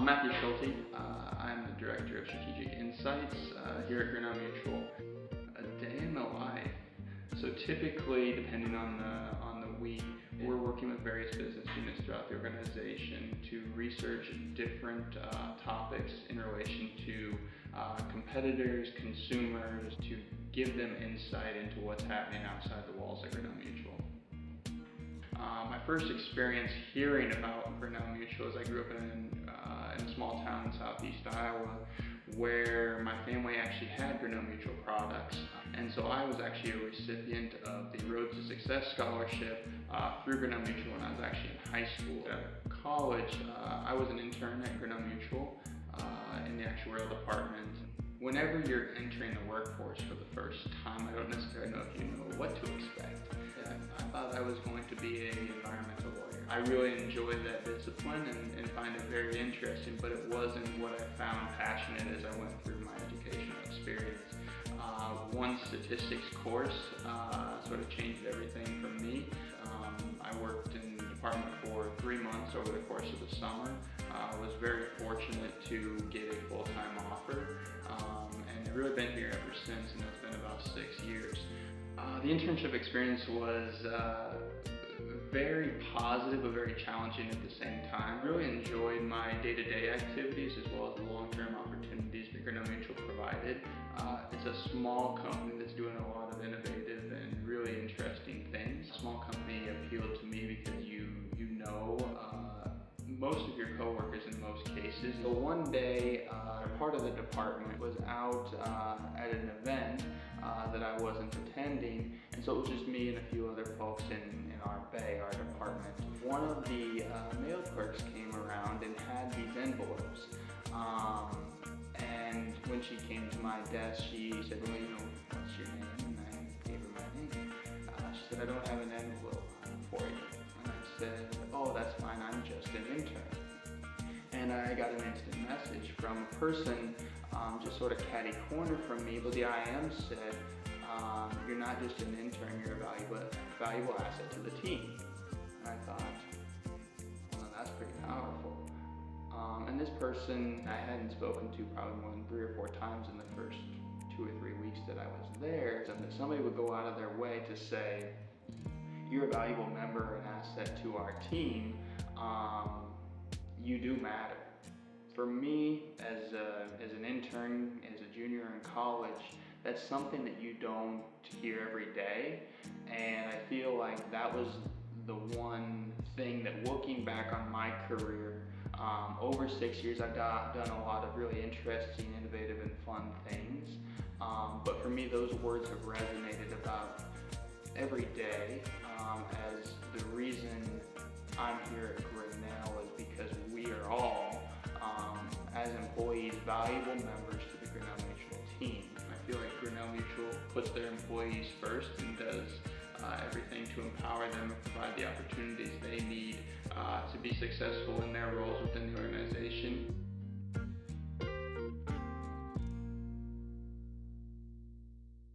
I'm Matthew Schulte. Uh, I'm the Director of Strategic Insights uh, here at Grinnell Mutual. A day in the life. So typically, depending on the, on the week, we're working with various business units throughout the organization to research different uh, topics in relation to uh, competitors, consumers, to give them insight into what's happening outside the walls of Grinnell Mutual. Uh, my first experience hearing about Grinnell Mutual is I grew up in, uh, in a small town in southeast Iowa where my family actually had Grinnell Mutual products. And so I was actually a recipient of the Road to Success Scholarship uh, through Grinnell Mutual when I was actually in high school. At college, uh, I was an intern at Grinnell Mutual uh, in the actuarial department. Whenever you're entering the workforce for the first time, I don't necessarily know if you know what to expect. I thought I was going to be an environmental lawyer. I really enjoyed that discipline and, find it very interesting, but it wasn't what I found passionate as I went through my educational experience. Uh, one statistics course uh, sort of changed everything for me. Um, I worked in the department for three months over the course of the summer. I uh, was very fortunate to get a full-time offer um, and I've really been here ever since and it's been about six years. Uh, the internship experience was uh, very positive but very challenging at the same time. Really enjoyed my day-to-day -day activities as well as the long-term opportunities that Grinnell Mutual provided. Uh, it's a small company that's doing a lot of innovative and really interesting things. Small company appealed to me because you you know uh, most of your coworkers in most cases. So one day, uh, part of the department was out uh, at an event uh, that I wasn't attending. And so it was just me and a few other folks in, in our bay, our department. One of the uh, mail clerks came around and had these envelopes. Um, and when she came to my desk, she said, well, you know, what's your name? And I gave her my name. Uh, she said, I don't have an envelope for you. And I said, oh, that's fine, I'm just an intern. From a person um, just sort of catty corner from me, but the IM said, um, you're not just an intern, you're a valuable, valuable asset to the team. And I thought, well, that's pretty powerful. Um, and this person I hadn't spoken to probably more than three or four times in the first two or three weeks that I was there. And that somebody would go out of their way to say, you're a valuable member and asset to our team. Um, you do matter for me as, a, as an intern, as a junior in college, that's something that you don't hear every day. And I feel like that was the one thing that looking back on my career, um, over six years I've done a lot of really interesting, innovative and fun things. Um, but for me those words have resonated about every day um, as the reason I'm here valuable members to the Grinnell Mutual team. I feel like Grinnell Mutual puts their employees first and does uh, everything to empower them and provide the opportunities they need uh, to be successful in their roles.